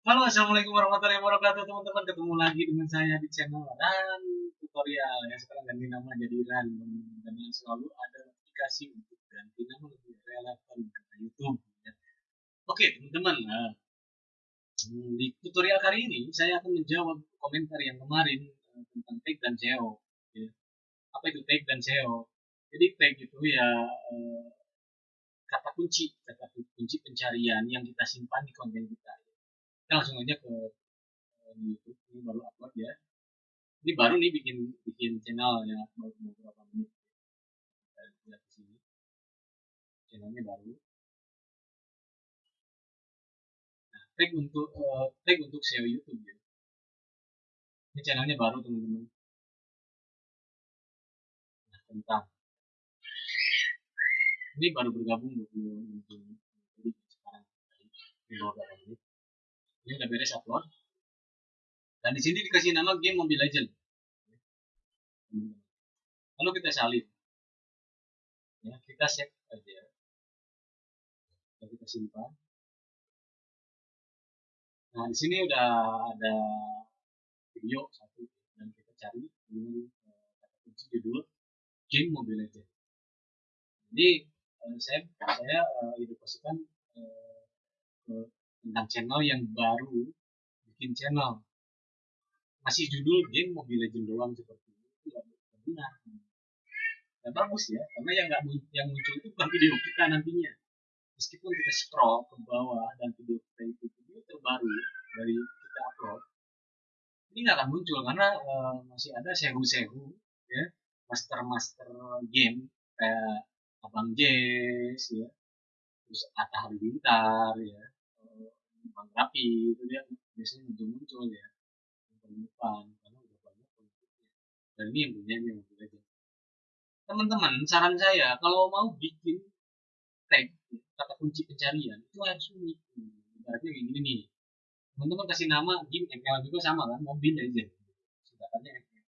Halo, assalamualaikum warahmatullahi wabarakatuh teman-teman. Ketemu lagi dengan saya di channel dan tutorial ya. Sekarang ganti nama jadi Ran karena selalu ada notifikasi untuk ganti nama lebih relevan ke YouTube. Ya. Oke teman-teman, nah, di tutorial kali ini saya akan menjawab komentar yang kemarin uh, tentang tag dan SEO. Ya. Apa itu tag dan SEO? Jadi tag itu ya uh, kata kunci, kata kunci pencarian yang kita simpan di konten kita kita langsung aja ke YouTube ini baru upload ya. Ini baru nih bikin bikin channel ya baru beberapa menit. Kita lihat di sini. Channelnya baru. Nah, tag untuk uh, tag untuk SEO YouTube ya. Ini channelnya baru teman-teman. Nah tentang. Ini baru bergabung 20 jadi sekarang di beberapa menit ini udah beres upload. Dan di sini dikasih nama game Mobile Legend lalu kita salin ya kita save aja. Dan kita simpan. Nah di sini udah ada video satu dan kita cari dengan kata kunci judul game Mobile Legend jadi saya saya uh, edukasikan ke tentang channel yang baru bikin channel. Masih judul game Mobile Legend doang seperti itu nggak benar. Nggak bagus ya karena yang nggak yang muncul itu bukan video kita nantinya. Meskipun kita scroll ke bawah dan video kita itu video terbaru dari kita upload ini nggak akan muncul karena uh, masih ada sehu-sehu ya master-master game kayak Abang Jess ya terus Atta Halilintar ya Bang Rapi itu dia biasanya muncul-muncul ya. Yang depan karena udah banyak pengikutnya dan ini yang punya yang mobil aja. Teman-teman saran saya kalau mau bikin tag kata kunci pencarian itu harus unik. Ibaratnya kayak gini nih. Teman-teman kasih nama game ML juga sama kan? Mobil aja. Singkatannya ML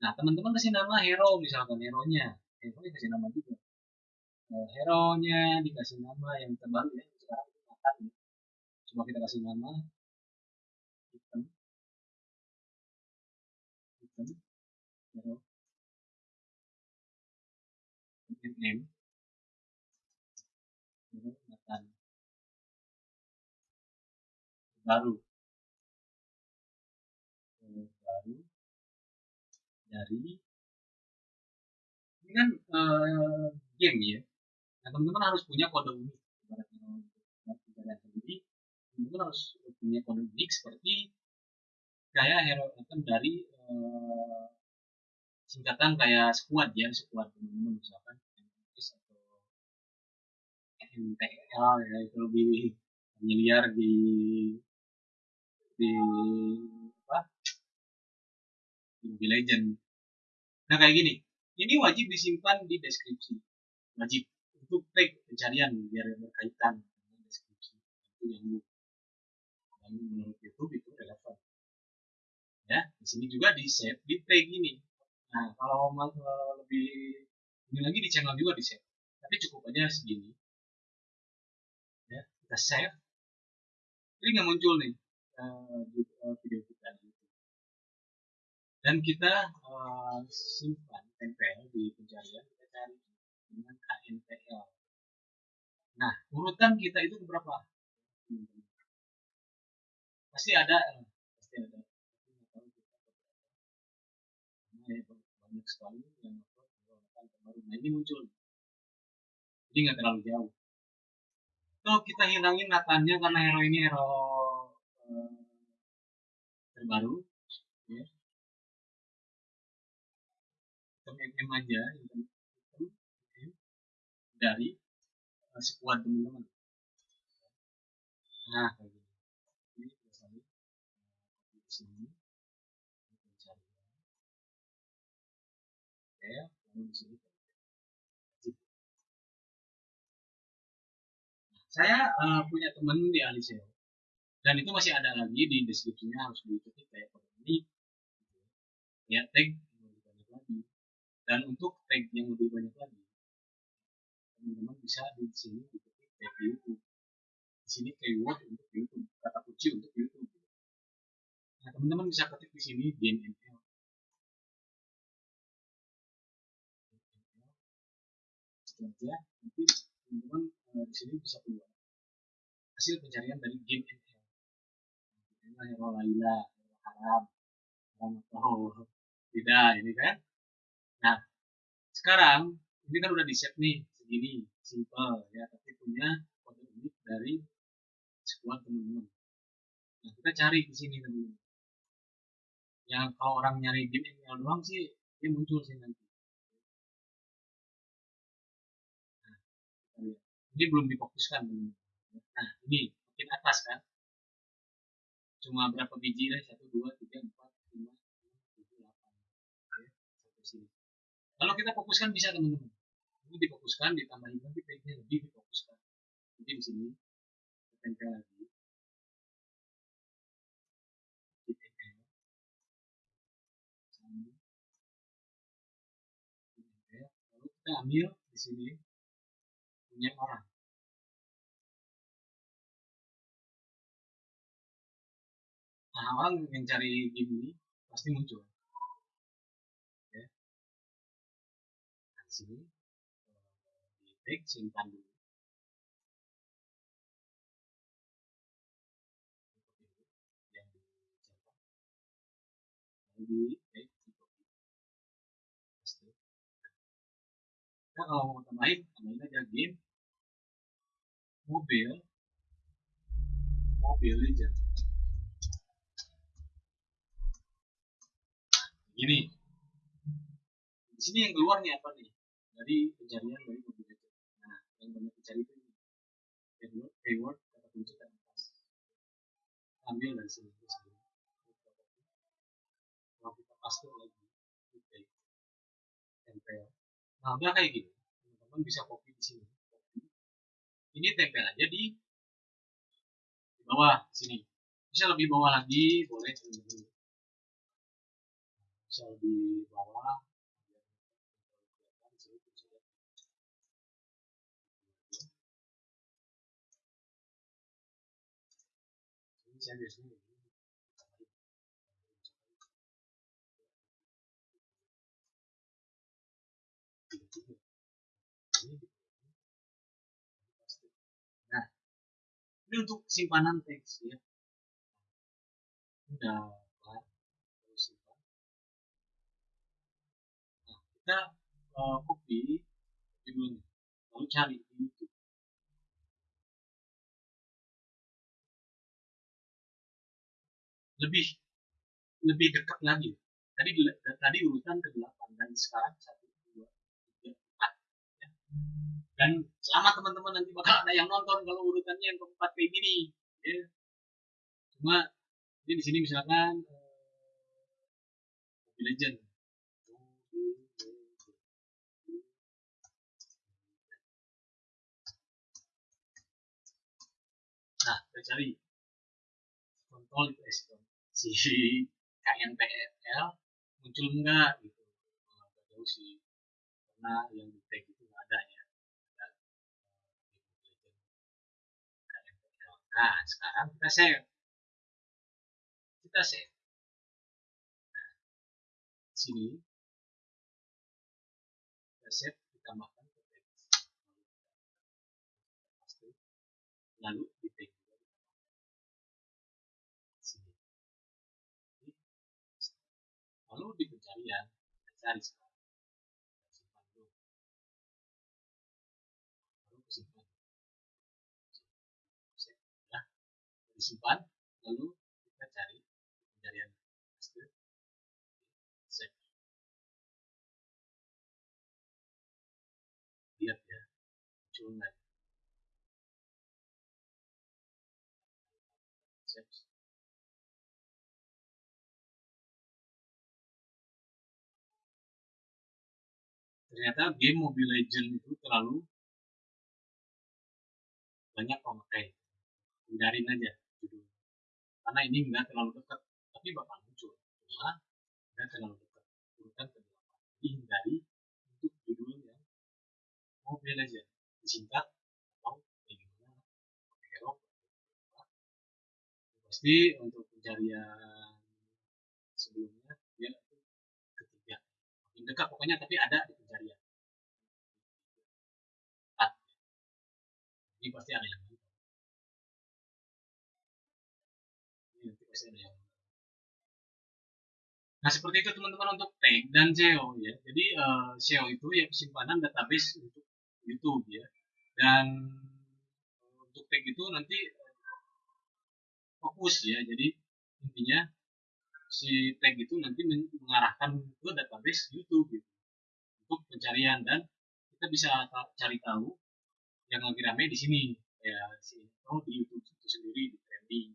nah teman-teman kasih nama hero misalkan hero nya hero nya kasih nama juga. Hero nya dikasih nama yang terbaru ya sekarang ya coba kita kasih nama item item hero. Name hero Nathan. Baru. Baru. Dari. Ini kan uh, game ya. Nah teman-teman harus punya kode unik teman-teman harus punya kode unik seperti kayak hero item dari uh, singkatan kayak squad ya squad teman-teman misalkan MPS atau MPL ya itu lebih familiar di di apa? Di Legend nah kayak gini ini wajib disimpan di deskripsi. Wajib untuk tag pencarian biar berkaitan dengan deskripsi. Itu yang dan menurut YouTube itu relevan. Ya di sini juga di save di tag ini nah kalau mau lebih ini lagi di channel juga di save. Tapi cukup aja segini. Ya kita save. Ini nggak muncul nih uh, video kita dan kita uh, simpan tempel di pencarian kita cari dengan KNPL nah urutan kita itu berapa pasti ada eh, pasti ada. Banyak sekali yang terbaru. Nah ini muncul. Jadi nggak terlalu jauh. Kalau kita hilangin natannya karena hero ini hero uh, terbaru ya. Mm aja hitam dari uh, sekuat teman-teman. Nah kayak gini ini kita salin di sini pencarian oke lalu di sini saya uh, punya teman di ahli dan itu masih ada lagi di deskripsinya harus diketik kayak ini. Ya tag lebih banyak lagi. Dan untuk tag yang lebih banyak lagi teman-teman bisa di sini diketik tag YouTube. Di sini keyword untuk YouTube kata kunci untuk YouTube. Nah, teman-teman bisa ketik di sini game ML. Itu aja. Nanti teman-teman uh, di sini bisa keluar hasil pencarian dari game ML. Nah, Hero Laila, Haram, Haram atau tidak ini kan. Nah, sekarang ini kan udah di set nih segini simple ya tapi punya kode unik dari squad teman-teman nah kita cari di sini teman-teman yang kalau orang nyari game ML doang sih dia muncul sih nanti. Nah, ini belum difokuskan nah ini makin atas kan? Cuma berapa biji lah? Satu dua tiga empat lima enam tujuh delapan. Oke, sampai sini. Kalau kita fokuskan bisa teman-teman. Ini difokuskan ditambahin lagi page-nya lebih difokuskan. Jadi di sini tempel kita ambil di sini. Punya orang. Nah orang yang cari game ini pasti muncul. Ya. Nah, di sini. Di tag simpan dulu. Yang di kita kalau mau tambahin tambahin aja game. Mobil mobil legend gini. Di sini yang keluar nih apa nih? Dari pencarian dari mobil legend nah yang banyak dicari itu ini keyword keyword kata kunci dan atas ambil dari sini. Kalau kita paste lagi tempel nah udah kayak gini teman-teman bisa copy di sini. Ini tempel aja di di bawah sini. Bisa lebih bawah lagi boleh teman-teman bisa lebih bawah saya biasanya ini untuk simpanan teks ya. Udah terus simpan. Nah, kita uh, copy judulnya, lalu cari di YouTube. Lebih lebih dekat lagi. Tadi tadi urutan ke 8 dan sekarang 1 2 3 4. Dan selamat teman-teman nanti bakal ada yang nonton kalau urutannya yang keempat kayak gini ya. Cuma ini di sini misalkan uh, Mobile Legend Nah, kita cari. Kontrol itu si KNPL muncul enggak gitu. Nah, jauh sih karena yang di tag itu ada ya. KNPL. Nah, sekarang kita save. Kita save. Nah, sini kita save ditambahkan ke teks lalu di tag sini lalu di pencarian kita cari sekarang disimpan lalu kita cari pencarian paste save lihat ya ternyata game Mobile Legend itu terlalu banyak pemakai. Hindarin aja karena ini enggak terlalu dekat tapi bakal muncul. Cuma enggak terlalu dekat. Urutan ke delapan. Jadi hindari untuk judul yang Mobile Legend disingkat atau pakai hero pasti untuk pencarian sebelumnya dia ketiga. Makin dekat pokoknya tapi ada di pencarian. Ini pasti ada yang Nah seperti itu teman-teman untuk tag dan SEO ya. Jadi uh, SEO itu ya simpanan database untuk YouTube ya. Dan untuk tag itu nanti fokus ya. Jadi intinya si tag itu nanti mengarahkan ke database YouTube gitu, untuk pencarian dan kita bisa cari tahu yang lagi ramai di sini ya si oh di YouTube itu sendiri di trending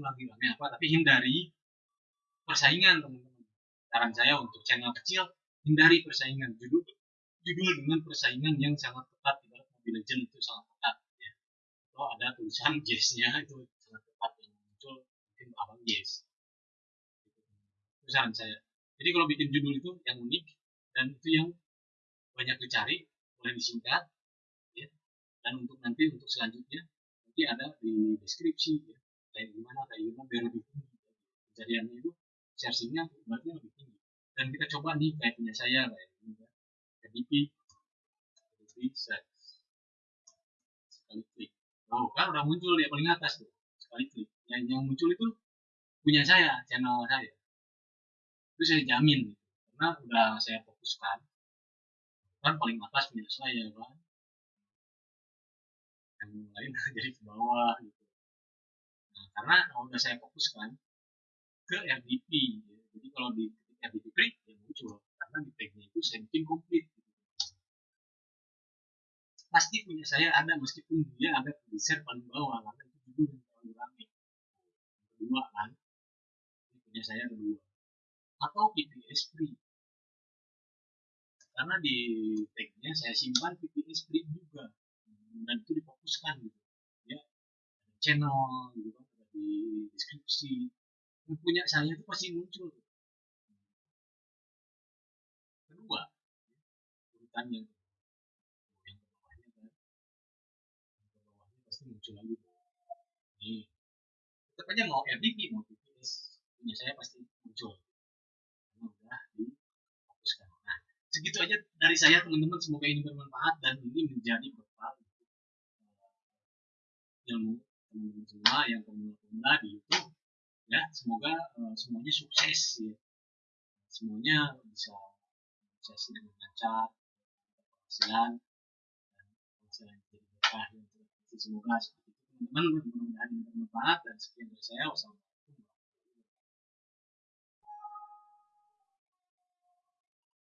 lagi ramai apa tapi hindari persaingan teman-teman. Saran saya untuk channel kecil hindari persaingan. Judul judul dengan persaingan yang sangat ketat dalam Mobile Legend itu sangat ketat ya. atau ada tulisan Jazz-nya itu sangat ketat yang muncul mungkin abang itu saran saya. Jadi kalau bikin judul itu yang unik dan itu yang banyak dicari boleh disingkat ya. Dan untuk nanti untuk selanjutnya nanti ada di deskripsi ya kayak gimana kayak gimana biar lebih tinggi. Pencariannya itu searchingnya berarti lebih tinggi. Dan kita coba nih kayak punya saya kayak ini ya. KDP KDP sekali klik. Oh kan udah muncul dia paling atas tuh sekali klik. Yang yang muncul itu punya saya channel saya. Itu saya jamin gitu. karena udah saya fokuskan kan paling atas punya saya kan. Yang lain jadi ke bawah gitu karena udah saya fokuskan ke RDP ya. jadi kalau di RDP klik ya muncul. Karena di tagnya itu sampling komplit gitu. pasti punya saya ada meskipun dia ada share paling bawah karena itu judul yang terlalu ramai kedua kan ini punya saya kedua atau PPS free karena di tagnya saya simpan PPS free juga. Dan itu difokuskan gitu. Ya channel gitu di deskripsi. Yang punya saya itu pasti muncul. Kedua urutan yang yang bawahnya kan. Yang bawahnya pasti muncul lagi. Nih tetap aja mau RDP mau PPS punya saya pasti muncul. Karena udah difokuskan nah segitu aja dari saya teman-teman. Semoga ini bermanfaat dan ini menjadi bekal ilmu teman-teman semua yang pemula-pemula di YouTube ya semoga uh, semuanya sukses ya. Semuanya bisa sukses dengan lancar penghasilan dan penghasilan jadi berkah ya. semoga seperti itu teman-teman. Mudah-mudahan bermanfaat dan sekian dari saya. Wassalamualaikum